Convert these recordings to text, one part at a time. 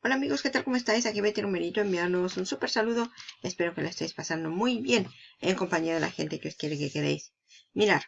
Hola amigos, ¿qué tal? ¿Cómo estáis? Aquí Betty Romerito enviándoos un súper saludo. Espero que lo estéis pasando muy bien en compañía de la gente que os quiere que queréis. Mirar,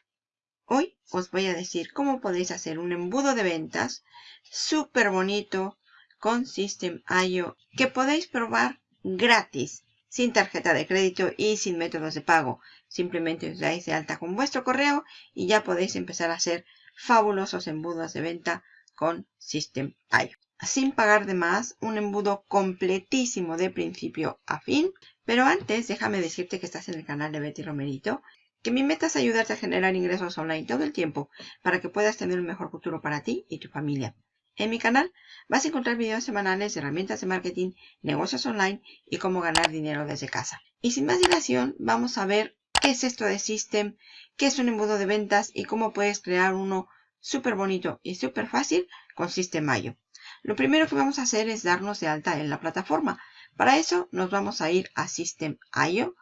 hoy os voy a decir cómo podéis hacer un embudo de ventas súper bonito con System.io que podéis probar gratis, sin tarjeta de crédito y sin métodos de pago. Simplemente os dais de alta con vuestro correo y ya podéis empezar a hacer fabulosos embudos de venta con System.io sin pagar de más, un embudo completísimo de principio a fin. Pero antes, déjame decirte que estás en el canal de Betty Romerito, que mi meta es ayudarte a generar ingresos online todo el tiempo para que puedas tener un mejor futuro para ti y tu familia. En mi canal vas a encontrar videos semanales de herramientas de marketing, negocios online y cómo ganar dinero desde casa. Y sin más dilación, vamos a ver qué es esto de System, qué es un embudo de ventas y cómo puedes crear uno súper bonito y súper fácil con System.io. Lo primero que vamos a hacer es darnos de alta en la plataforma. Para eso nos vamos a ir a System.io.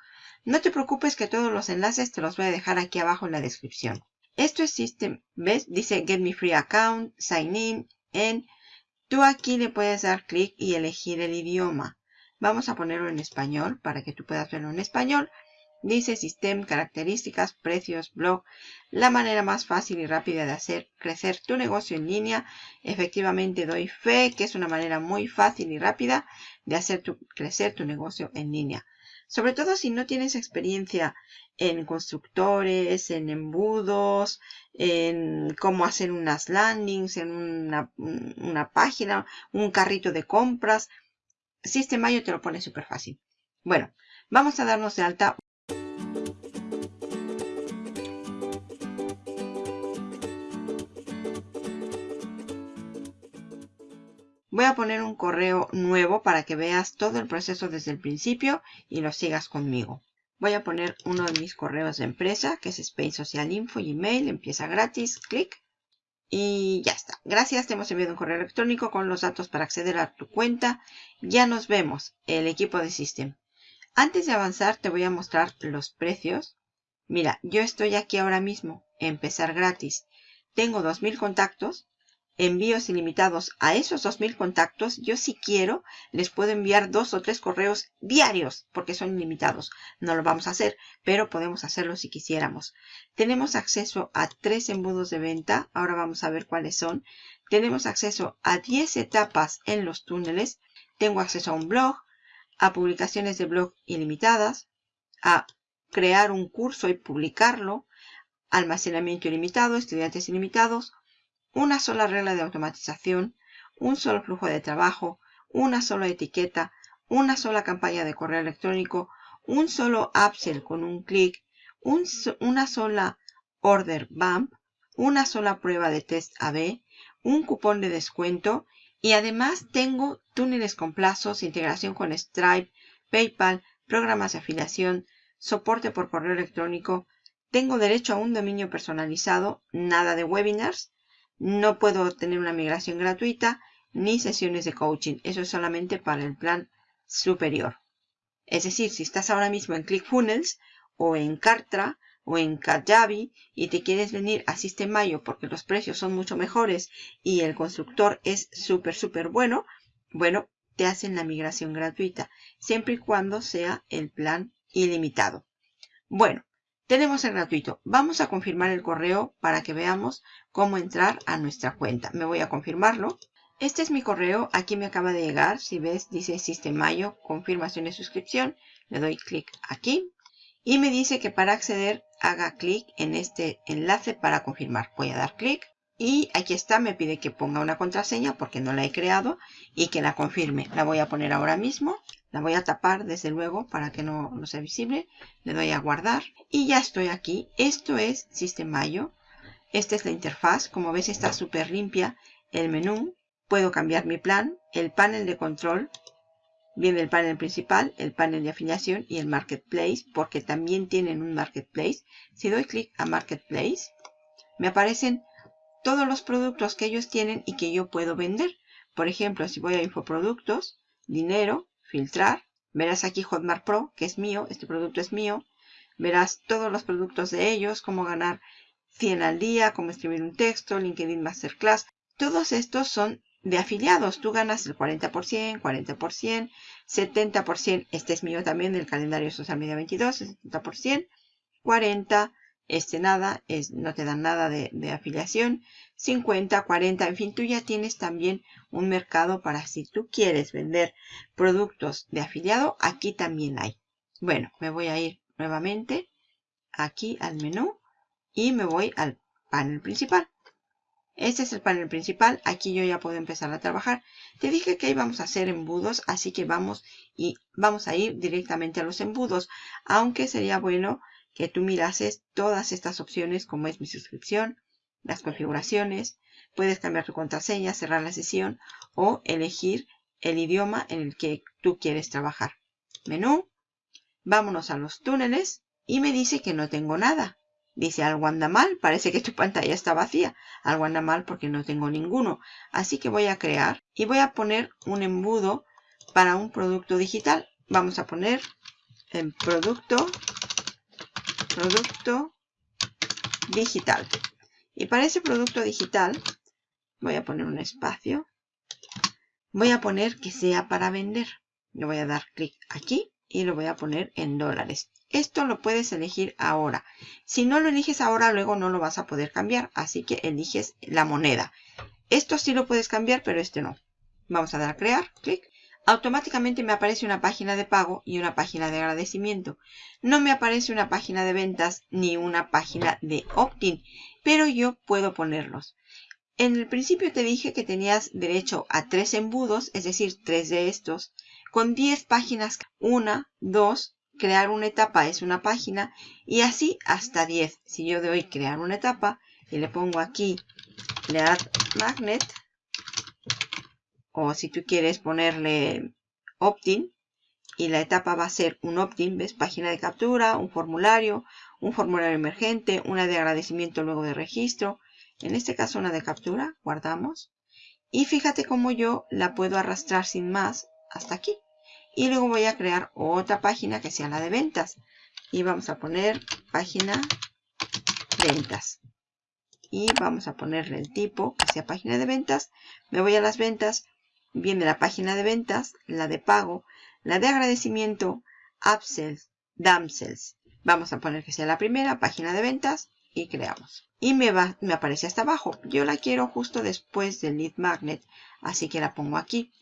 No te preocupes que todos los enlaces te los voy a dejar aquí abajo en la descripción. Esto es System, ¿ves? Dice Get Me Free Account, Sign In, en. Tú aquí le puedes dar clic y elegir el idioma. Vamos a ponerlo en español para que tú puedas verlo en español. Dice System, características, precios, blog. La manera más fácil y rápida de hacer crecer tu negocio en línea. Efectivamente doy fe que es una manera muy fácil y rápida de hacer crecer tu negocio en línea. Sobre todo si no tienes experiencia en constructores, en embudos, en cómo hacer unas landings, en una, una página, un carrito de compras. System.io te lo pone súper fácil. Bueno, vamos a darnos de alta Voy a poner un correo nuevo para que veas todo el proceso desde el principio y lo sigas conmigo. Voy a poner uno de mis correos de empresa, que es Spain Social Info, Gmail, empieza gratis, clic. Y ya está. Gracias, te hemos enviado un correo electrónico con los datos para acceder a tu cuenta. Ya nos vemos, el equipo de System. Antes de avanzar, te voy a mostrar los precios. Mira, yo estoy aquí ahora mismo, empezar gratis. Tengo 2.000 contactos envíos ilimitados a esos 2.000 contactos, yo si quiero les puedo enviar dos o tres correos diarios porque son ilimitados. No lo vamos a hacer, pero podemos hacerlo si quisiéramos. Tenemos acceso a tres embudos de venta. Ahora vamos a ver cuáles son. Tenemos acceso a 10 etapas en los túneles. Tengo acceso a un blog, a publicaciones de blog ilimitadas, a crear un curso y publicarlo, almacenamiento ilimitado, estudiantes ilimitados, una sola regla de automatización, un solo flujo de trabajo, una sola etiqueta, una sola campaña de correo electrónico, un solo upsell con un clic, una sola order bump, una sola prueba de test AB, un cupón de descuento y además tengo túneles con plazos, integración con Stripe, PayPal, programas de afiliación, soporte por correo electrónico, tengo derecho a un dominio personalizado, nada de webinars, no puedo tener una migración gratuita ni sesiones de coaching. Eso es solamente para el plan superior. Es decir, si estás ahora mismo en ClickFunnels o en Kartra o en Kajabi y te quieres venir a System.io porque los precios son mucho mejores y el constructor es súper, súper bueno, bueno, te hacen la migración gratuita, siempre y cuando sea el plan ilimitado. Bueno, tenemos el gratuito. Vamos a confirmar el correo para que veamos cómo entrar a nuestra cuenta. Me voy a confirmarlo. Este es mi correo. Aquí me acaba de llegar. Si ves, dice Sistemayo, confirmación de suscripción. Le doy clic aquí. Y me dice que para acceder haga clic en este enlace para confirmar. Voy a dar clic. Y aquí está, me pide que ponga una contraseña porque no la he creado y que la confirme. La voy a poner ahora mismo. La voy a tapar desde luego para que no, no sea visible. Le doy a guardar y ya estoy aquí. Esto es System.io. Esta es la interfaz. Como ves está súper limpia. El menú. Puedo cambiar mi plan. El panel de control. Viene el panel principal, el panel de afiliación y el marketplace porque también tienen un marketplace. Si doy clic a marketplace me aparecen todos los productos que ellos tienen y que yo puedo vender. Por ejemplo, si voy a infoproductos, dinero, filtrar. Verás aquí Hotmart Pro, que es mío, este producto es mío. Verás todos los productos de ellos, cómo ganar 100 al día, cómo escribir un texto, LinkedIn Masterclass. Todos estos son de afiliados. Tú ganas el 40%, 40%, 70%. Este es mío también del calendario Social Media 22, 70%, 40%. Este nada, es, no te dan nada de, afiliación. 50, 40, en fin, tú ya tienes también un mercado para si tú quieres vender productos de afiliado, aquí también hay. Bueno, me voy a ir nuevamente aquí al menú y me voy al panel principal. Este es el panel principal. Aquí yo ya puedo empezar a trabajar. Te dije que íbamos a hacer embudos, así que vamos y vamos a ir directamente a los embudos. Aunque sería bueno que tú mirases todas estas opciones como es mi suscripción, las configuraciones. Puedes cambiar tu contraseña, cerrar la sesión o elegir el idioma en el que tú quieres trabajar. Menú. Vámonos a los túneles y me dice que no tengo nada. Dice algo anda mal, parece que tu pantalla está vacía. Algo anda mal porque no tengo ninguno. Así que voy a crear y voy a poner un embudo para un producto digital. Vamos a poner el producto, producto digital. Y para ese producto digital voy a poner un espacio. Voy a poner que sea para vender. Le voy a dar clic aquí y lo voy a poner en dólares. Esto lo puedes elegir ahora. Si no lo eliges ahora, luego no lo vas a poder cambiar. Así que eliges la moneda. Esto sí lo puedes cambiar, pero este no. Vamos a dar a crear, clic. Automáticamente me aparece una página de pago y una página de agradecimiento. No me aparece una página de ventas ni una página de opt-in, pero yo puedo ponerlos. En el principio te dije que tenías derecho a tres embudos, es decir, tres de estos, con 10 páginas, una, dos, crear una etapa es una página y así hasta 10. Si yo doy crear una etapa y le pongo aquí lead magnet o si tú quieres ponerle opt-in y la etapa va a ser un opt-in, ves, página de captura, un formulario, un formulario emergente, una de agradecimiento luego de registro, en este caso una de captura, guardamos. Y fíjate cómo yo la puedo arrastrar sin más hasta aquí. Y luego voy a crear otra página que sea la de ventas. Y vamos a poner página ventas. Y vamos a ponerle el tipo que sea página de ventas. Me voy a las ventas viene la página de ventas la de pago la de agradecimiento upsells damsels vamos a poner que sea la primera página de ventas y creamos. Y me, va, me aparece hasta abajo. Yo la quiero justo después del lead magnet así que la pongo aquí.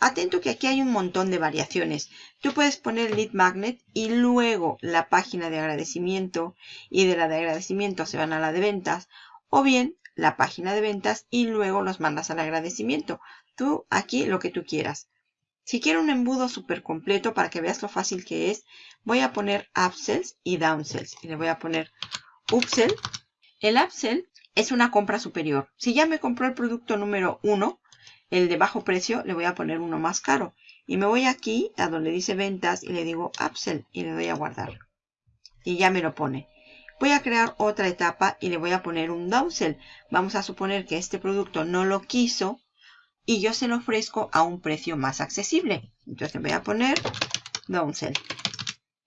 Atento que aquí hay un montón de variaciones. Tú puedes poner lead magnet y luego la página de agradecimiento y de la de agradecimiento se van a la de ventas o bien la página de ventas y luego los mandas al agradecimiento. Tú aquí lo que tú quieras. Si quiero un embudo súper completo para que veas lo fácil que es, voy a poner upsells y downsells. Y le voy a poner upsell. El upsell es una compra superior. Si ya me compró el producto número 1, el de bajo precio le voy a poner uno más caro. Y me voy aquí a donde dice ventas y le digo upsell y le doy a guardar. Y ya me lo pone. Voy a crear otra etapa y le voy a poner un downsell. Vamos a suponer que este producto no lo quiso y yo se lo ofrezco a un precio más accesible. Entonces voy a poner downsell.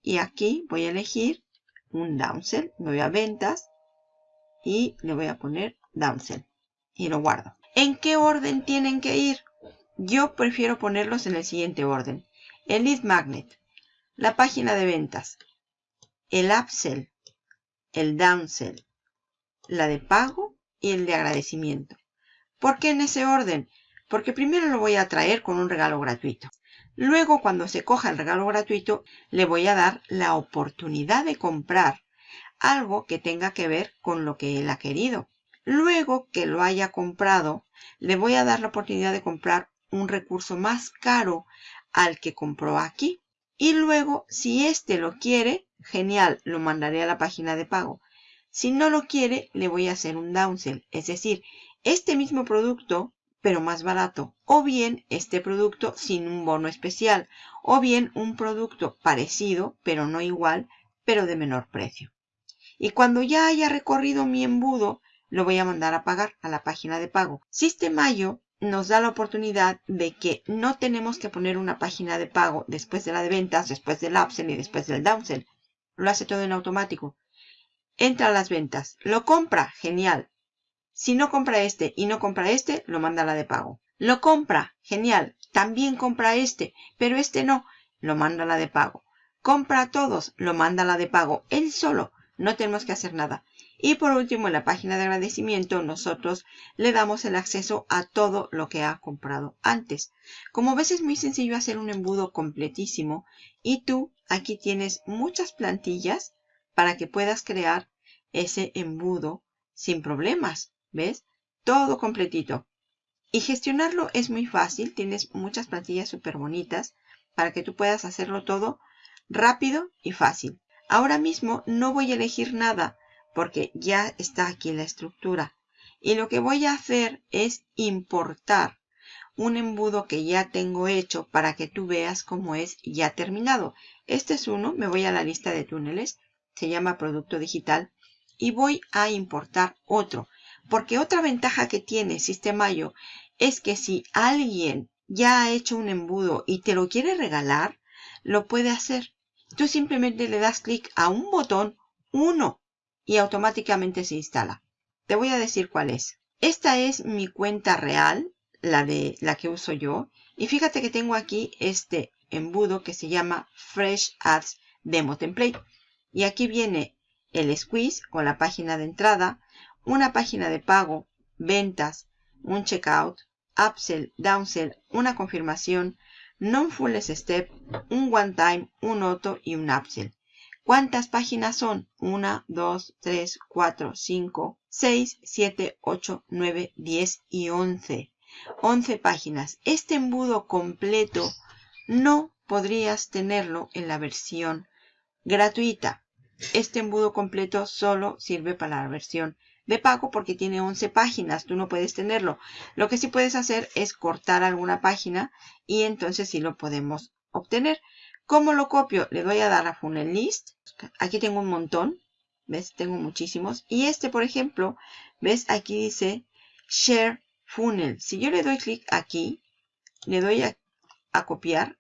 Y aquí voy a elegir un downsell. Me voy a ventas y le voy a poner downsell. Y lo guardo. ¿En qué orden tienen que ir? Yo prefiero ponerlos en el siguiente orden. El lead magnet, la página de ventas, el upsell, el downsell, la de pago y el de agradecimiento. ¿Por qué en ese orden? Porque primero lo voy a traer con un regalo gratuito. Luego, cuando se coja el regalo gratuito, le voy a dar la oportunidad de comprar algo que tenga que ver con lo que él ha querido. Luego que lo haya comprado, le voy a dar la oportunidad de comprar un recurso más caro al que compró aquí. Y luego, si éste lo quiere, genial, lo mandaré a la página de pago. Si no lo quiere, le voy a hacer un downsell, es decir, este mismo producto, pero más barato. O bien este producto sin un bono especial. O bien un producto parecido, pero no igual, pero de menor precio. Y cuando ya haya recorrido mi embudo, lo voy a mandar a pagar a la página de pago. Sistemayo nos da la oportunidad de que no tenemos que poner una página de pago después de la de ventas, después del upsell y después del downsell. Lo hace todo en automático. Entra a las ventas. Lo compra. Genial. Si no compra este y no compra este, lo manda a la de pago. Lo compra, genial. También compra este, pero este no. Lo manda a la de pago. Compra a todos, lo manda a la de pago. Él solo. No tenemos que hacer nada. Y por último, en la página de agradecimiento, nosotros le damos el acceso a todo lo que ha comprado antes. Como ves, es muy sencillo hacer un embudo completísimo. Y tú aquí tienes muchas plantillas para que puedas crear ese embudo sin problemas. ¿Ves? Todo completito. Y gestionarlo es muy fácil. Tienes muchas plantillas súper bonitas para que tú puedas hacerlo todo rápido y fácil. Ahora mismo no voy a elegir nada porque ya está aquí la estructura. Y lo que voy a hacer es importar un embudo que ya tengo hecho para que tú veas cómo es ya terminado. Este es uno, me voy a la lista de túneles, se llama producto digital y voy a importar otro. Porque otra ventaja que tiene Sistemayo es que si alguien ya ha hecho un embudo y te lo quiere regalar, lo puede hacer. Tú simplemente le das clic a un botón, uno, y automáticamente se instala. Te voy a decir cuál es. Esta es mi cuenta real, la de la que uso yo. Y fíjate que tengo aquí este embudo que se llama Fresh Ads Demo Template. Y aquí viene el squeeze con la página de entrada, una página de pago, ventas, un checkout, upsell, downsell, una confirmación, non-full step, un one time, un auto y un upsell. ¿Cuántas páginas son? 1, 2, 3, 4, 5, 6, 7, 8, 9, 10 y 11. 11 páginas. Este embudo completo no podrías tenerlo en la versión gratuita. Este embudo completo solo sirve para la versión de pago porque tiene 11 páginas. Tú no puedes tenerlo. Lo que sí puedes hacer es cortar alguna página y entonces sí lo podemos obtener. ¿Cómo lo copio? Le doy a dar a Funnel List. Aquí tengo un montón. ¿Ves? Tengo muchísimos. Y este, por ejemplo, ¿ves? Aquí dice Share Funnel. Si yo le doy clic aquí, le doy a, copiar.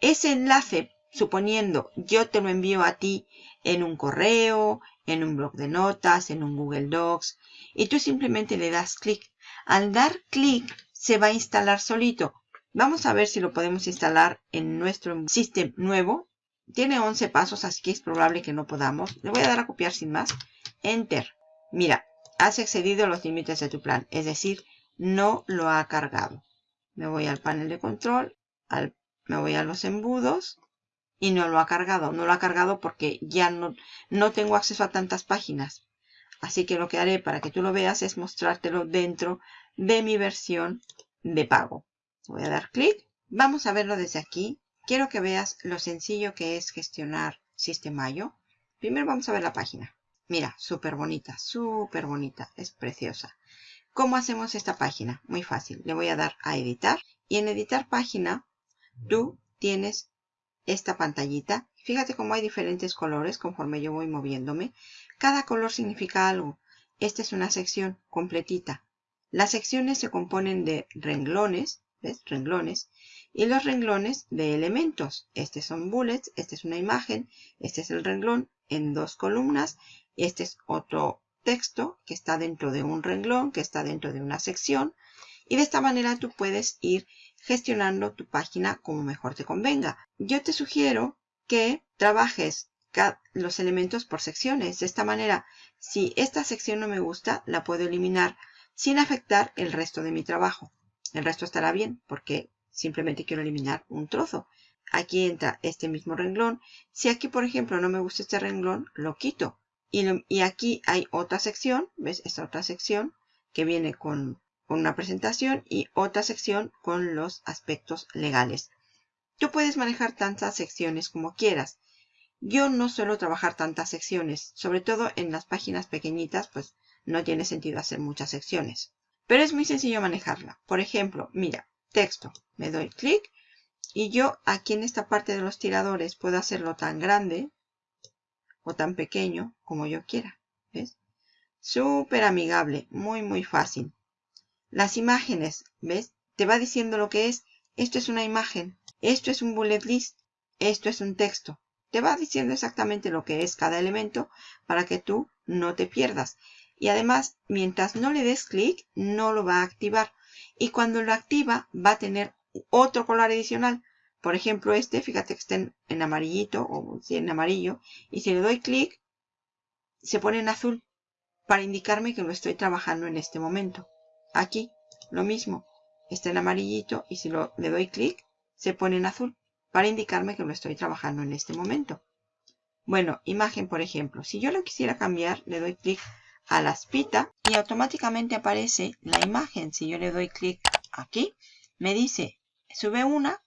Ese enlace, suponiendo yo te lo envío a ti en un correo, en un blog de notas, en un Google Docs, y tú simplemente le das clic. Al dar clic, se va a instalar solito. Vamos a ver si lo podemos instalar en nuestro sistema nuevo. Tiene 11 pasos, así que es probable que no podamos. Le voy a dar a copiar sin más. Enter. Mira, has excedido los límites de tu plan. Es decir, no lo ha cargado. Me voy al panel de control. me voy a los embudos. Y no lo ha cargado. No lo ha cargado porque ya no, no tengo acceso a tantas páginas. Así que lo que haré para que tú lo veas es mostrártelo dentro de mi versión de pago. Voy a dar clic. Vamos a verlo desde aquí. Quiero que veas lo sencillo que es gestionar Sistemayo. Primero vamos a ver la página. Mira, súper bonita, súper bonita. Es preciosa. ¿Cómo hacemos esta página? Muy fácil. Le voy a dar a editar. Y en editar página, tú tienes esta pantallita. Fíjate cómo hay diferentes colores conforme yo voy moviéndome. Cada color significa algo. Esta es una sección completita. Las secciones se componen de renglones, ¿ves? Renglones. Y los renglones de elementos. Estos son bullets, esta es una imagen, este es el renglón en dos columnas. Este es otro texto que está dentro de un renglón, que está dentro de una sección. Y de esta manera tú puedes ir gestionando tu página como mejor te convenga. Yo te sugiero que trabajes los elementos por secciones. De esta manera, si esta sección no me gusta, la puedo eliminar sin afectar el resto de mi trabajo. El resto estará bien porque simplemente quiero eliminar un trozo. Aquí entra este mismo renglón. Si aquí, por ejemplo, no me gusta este renglón, lo quito. Y, aquí hay otra sección, ¿ves? Esta otra sección que viene con, una presentación y otra sección con los aspectos legales. Tú puedes manejar tantas secciones como quieras. Yo no suelo trabajar tantas secciones, sobre todo en las páginas pequeñitas, pues no tiene sentido hacer muchas secciones. Pero es muy sencillo manejarla. Por ejemplo, mira, texto. Me doy clic y yo aquí en esta parte de los tiradores puedo hacerlo tan grande o tan pequeño como yo quiera. ¿Ves? Súper amigable, muy muy fácil. Las imágenes, ¿ves? Te va diciendo lo que es. Esto es una imagen, esto es un bullet list, esto es un texto. Te va diciendo exactamente lo que es cada elemento para que tú no te pierdas. Y además, mientras no le des clic, no lo va a activar. y cuando lo activa va a tener otro color adicional. Por ejemplo, este, fíjate que está en, amarillito o en amarillo. Y si le doy clic, se pone en azul para indicarme que lo estoy trabajando en este momento. Aquí, lo mismo. Está en amarillito y si lo, le doy clic, se pone en azul para indicarme que lo estoy trabajando en este momento. Bueno, imagen por ejemplo. Si yo lo quisiera cambiar, le doy clic a la espita y automáticamente aparece la imagen. Si yo le doy clic aquí, me dice sube una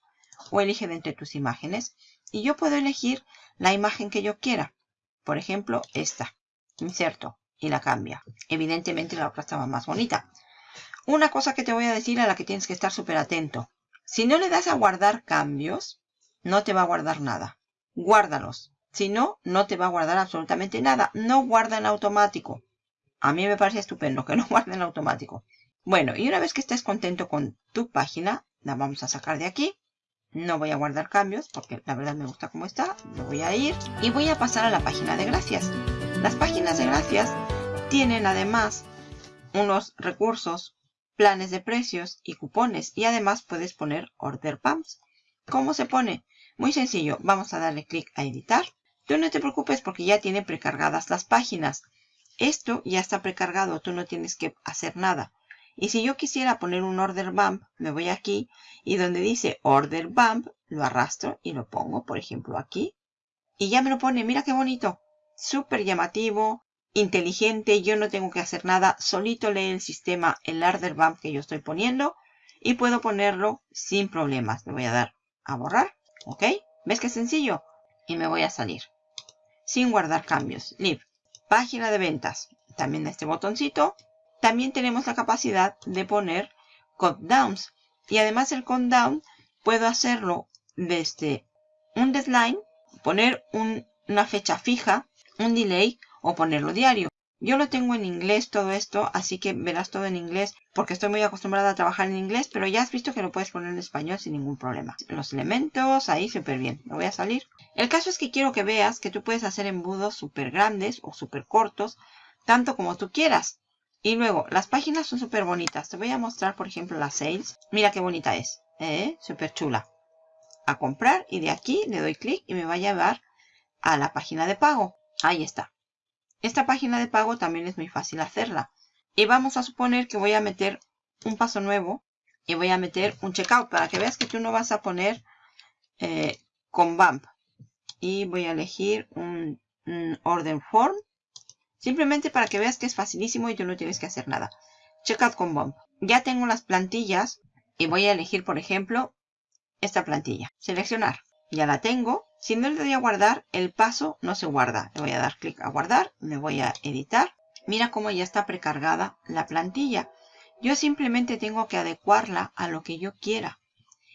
o elige de entre tus imágenes. Y yo puedo elegir la imagen que yo quiera. Por ejemplo, esta. Inserto y la cambia. Evidentemente la otra estaba más bonita. Una cosa que te voy a decir a la que tienes que estar súper atento. Si no le das a guardar cambios, no te va a guardar nada. Guárdalos. Si no, no te va a guardar absolutamente nada. No guarda en automático. A mí me parece estupendo que no guarde en automático. Bueno, y una vez que estés contento con tu página, la vamos a sacar de aquí. No voy a guardar cambios porque la verdad me gusta como está. Me voy a ir y voy a pasar a la página de gracias. Las páginas de gracias tienen además unos recursos, planes de precios y cupones. Y además puedes poner order pumps. ¿Cómo se pone? Muy sencillo. Vamos a darle clic a editar. Tú no te preocupes porque ya tiene precargadas las páginas. Esto ya está precargado. Tú no tienes que hacer nada. Y si yo quisiera poner un order bump, me voy aquí y donde dice order bump, lo arrastro y lo pongo, por ejemplo, aquí. Y ya me lo pone, mira qué bonito. Súper llamativo, inteligente, yo no tengo que hacer nada. Solito lee el sistema el order bump que yo estoy poniendo y puedo ponerlo sin problemas. Le voy a dar a borrar, ¿ok? ¿Ves qué sencillo? Y me voy a salir. Sin guardar cambios. Leave. Página de ventas. También este botoncito también tenemos la capacidad de poner countdowns. Y además el countdown puedo hacerlo desde un deadline, poner una fecha fija, un delay o ponerlo diario. Yo lo tengo en inglés todo esto, así que verás todo en inglés porque estoy muy acostumbrada a trabajar en inglés, pero ya has visto que lo puedes poner en español sin ningún problema. Los elementos, ahí súper bien. Me voy a salir. El caso es que quiero que veas que tú puedes hacer embudos súper grandes o súper cortos, tanto como tú quieras. Y luego, las páginas son súper bonitas. Te voy a mostrar, por ejemplo, la sales. Mira qué bonita es. ¿eh? Súper chula. A comprar y de aquí le doy clic y me va a llevar a la página de pago. Ahí está. Esta página de pago también es muy fácil hacerla. Y vamos a suponer que voy a meter un paso nuevo y voy a meter un checkout para que veas que tú no vas a poner eh, con BAMP. Y voy a elegir un order form Simplemente para que veas que es facilísimo y tú no tienes que hacer nada. Checkout con Bump. Ya tengo las plantillas y voy a elegir, por ejemplo, esta plantilla. Seleccionar. Ya la tengo. Si no le doy a guardar, el paso no se guarda. Le voy a dar clic a guardar. Me voy a editar. Mira cómo ya está precargada la plantilla. Yo simplemente tengo que adecuarla a lo que yo quiera.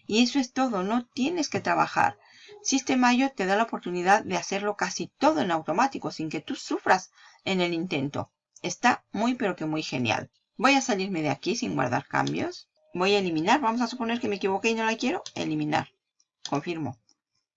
Y eso es todo. No tienes que trabajar. System.io te da la oportunidad de hacerlo casi todo en automático sin que tú sufras en el intento. Está muy pero que muy genial. Voy a salirme de aquí sin guardar cambios. Voy a eliminar. Vamos a suponer que me equivoqué y no la quiero. Eliminar. Confirmo.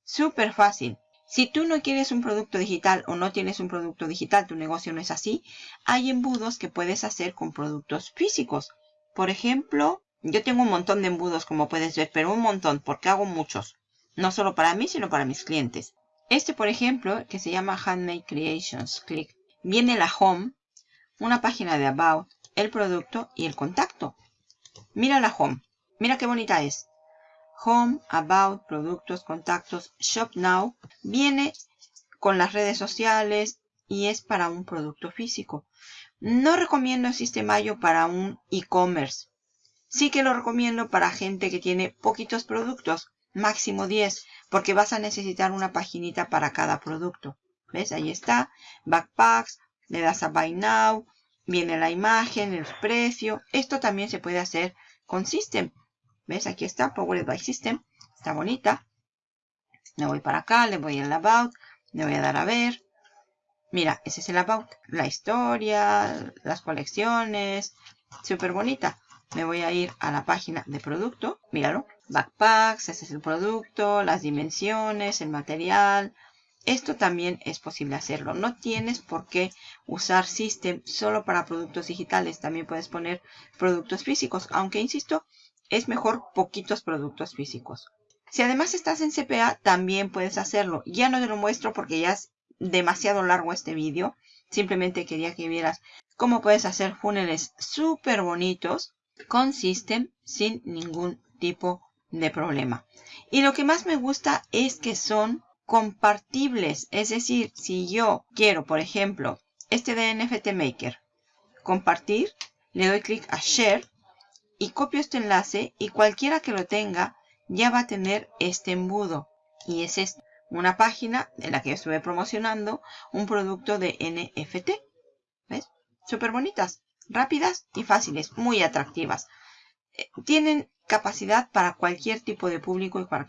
Súper fácil. Si tú no quieres un producto digital o no tienes un producto digital, tu negocio no es así, hay embudos que puedes hacer con productos físicos. Por ejemplo, yo tengo un montón de embudos como puedes ver, pero un montón porque hago muchos. No solo para mí, sino para mis clientes. Este, por ejemplo, que se llama Handmade Creations. Clic viene la home, una página de about, el producto y el contacto. Mira la home. Mira qué bonita es. Home, about, productos, contactos, shop now. Viene con las redes sociales y es para un producto físico. No recomiendo el Sistemayo para un e-commerce. Sí que lo recomiendo para gente que tiene poquitos productos, máximo 10, porque vas a necesitar una paginita para cada producto. ¿Ves? Ahí está. Backpacks. Le das a Buy Now. Viene la imagen, el precio. Esto también se puede hacer con System. ¿Ves? Aquí está. Powered by System. Está bonita. Le voy para acá. Le voy al About. Le voy a dar a ver. Mira, ese es el About. La historia, las colecciones. Súper bonita. Me voy a ir a la página de producto. Míralo. Backpacks, ese es el producto, las dimensiones, el material, esto también es posible hacerlo. No tienes por qué usar System solo para productos digitales. También puedes poner productos físicos, aunque insisto, es mejor poquitos productos físicos. Si además estás en CPA, también puedes hacerlo. Ya no te lo muestro porque ya es demasiado largo este vídeo. Simplemente quería que vieras cómo puedes hacer funnels súper bonitos con System sin ningún tipo de problema. Y lo que más me gusta es que son compartibles. Es decir, si yo quiero, por ejemplo, este de NFT Maker, compartir, le doy clic a Share y copio este enlace y cualquiera que lo tenga ya va a tener este embudo. Y es esta, una página en la que estuve promocionando un producto de NFT. ¿Ves? Súper bonitas, rápidas y fáciles, muy atractivas. Eh, tienen capacidad para cualquier tipo de público y para,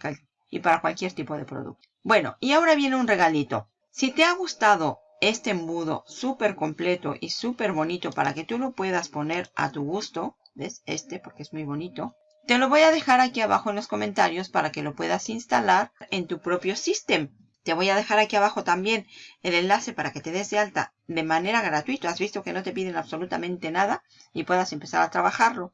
y para cualquier tipo de producto. Bueno, y ahora viene un regalito. Si te ha gustado este embudo súper completo y súper bonito para que tú lo puedas poner a tu gusto, ¿ves? Este porque es muy bonito. Te lo voy a dejar aquí abajo en los comentarios para que lo puedas instalar en tu propio sistema. Te voy a dejar aquí abajo también el enlace para que te des de alta de manera gratuita. Has visto que no te piden absolutamente nada y puedas empezar a trabajarlo.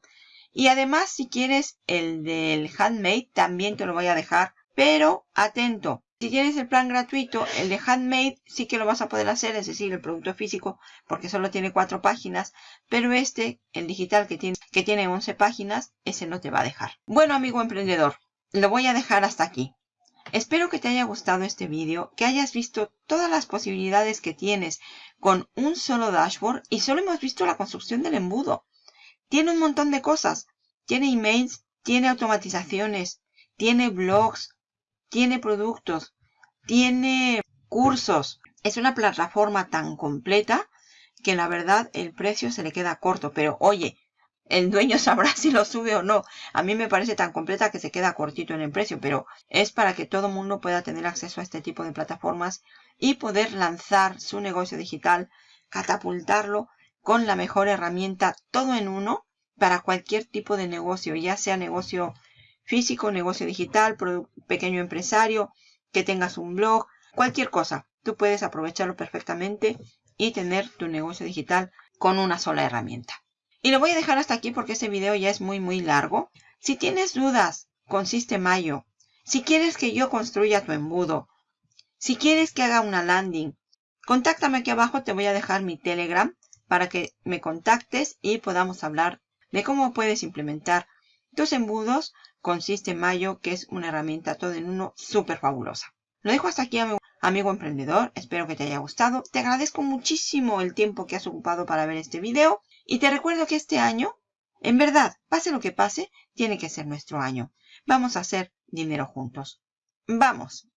Y además, si quieres el del Handmade, también te lo voy a dejar. Pero, atento, si tienes el plan gratuito, el de Handmade sí que lo vas a poder hacer, es decir, el producto físico, porque solo tiene cuatro páginas. Pero este, el digital que tiene, que tiene 11 páginas, ese no te va a dejar. Bueno, amigo emprendedor, lo voy a dejar hasta aquí. Espero que te haya gustado este vídeo, que hayas visto todas las posibilidades que tienes con un solo dashboard y solo hemos visto la construcción del embudo. Tiene un montón de cosas. Tiene emails, tiene automatizaciones, tiene blogs, tiene productos, tiene cursos. Es una plataforma tan completa que la verdad el precio se le queda corto. Pero oye, el dueño sabrá si lo sube o no. A mí me parece tan completa que se queda cortito en el precio, pero es para que todo mundo pueda tener acceso a este tipo de plataformas y poder lanzar su negocio digital, catapultarlo con la mejor herramienta todo en uno para cualquier tipo de negocio, ya sea negocio físico, negocio digital, pequeño empresario, que tengas un blog, cualquier cosa. Tú puedes aprovecharlo perfectamente y tener tu negocio digital con una sola herramienta. Y lo voy a dejar hasta aquí porque este video ya es muy muy largo. Si tienes dudas con Mayo, si quieres que yo construya tu embudo, si quieres que haga una landing, contáctame aquí abajo, te voy a dejar mi Telegram para que me contactes y podamos hablar de cómo puedes implementar tus embudos con Mayo, que es una herramienta todo en uno súper fabulosa. Lo dejo hasta aquí, amigo, emprendedor. Espero que te haya gustado. Te agradezco muchísimo el tiempo que has ocupado para ver este video. Y te recuerdo que este año, en verdad, pase lo que pase, tiene que ser nuestro año. Vamos a hacer dinero juntos. ¡Vamos!